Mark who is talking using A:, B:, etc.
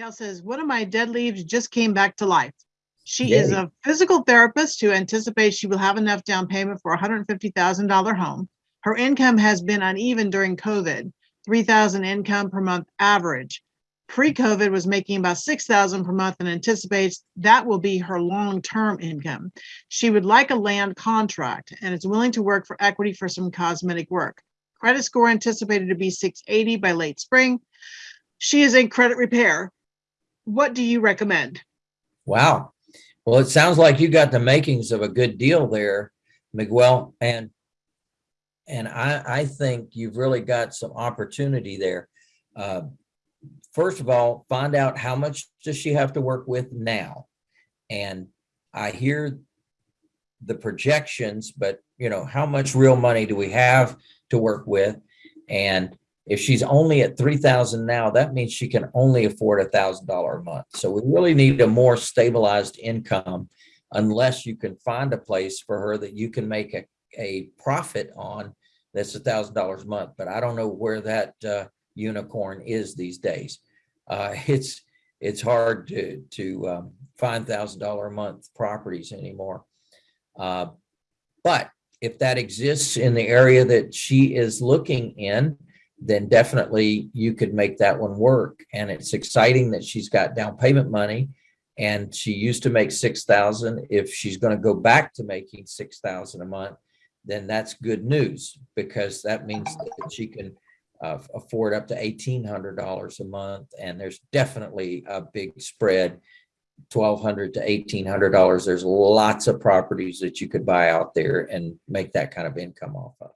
A: Gal says, one of my dead leaves just came back to life. She is a physical therapist who anticipates she will have enough down payment for a hundred and fifty thousand dollar home. Her income has been uneven during COVID, three thousand income per month average. Pre-COVID was making about six thousand per month and anticipates that will be her long-term income. She would like a land contract and is willing to work for equity for some cosmetic work. Credit score anticipated to be six eighty by late spring. She is in credit repair. What do you recommend?
B: Wow. Well, it sounds like you got the makings of a good deal there, Miguel, and and I, I think you've really got some opportunity there. Uh, First of all, find out how much does she have to work with now? And I hear the projections, but you know, how much real money do we have to work with? And if she's only at three thousand now, that means she can only afford a thousand dollar a month. So we really need a more stabilized income unless you can find a place for her that you can make a, a profit on that's a thousand dollars a month. But I don't know where that uh, unicorn is these days. Uh, it's it's hard to to um, find thousand dollar a month properties anymore. Uh, but if that exists in the area that she is looking in, then definitely you could make that one work. And it's exciting that she's got down payment money and she used to make 6,000. If she's going to go back to making 6,000 a month, then that's good news because that means that she can uh, afford up to $1,800 a month. And there's definitely a big spread, 1,200 to $1,800. There's lots of properties that you could buy out there and make that kind of income off of.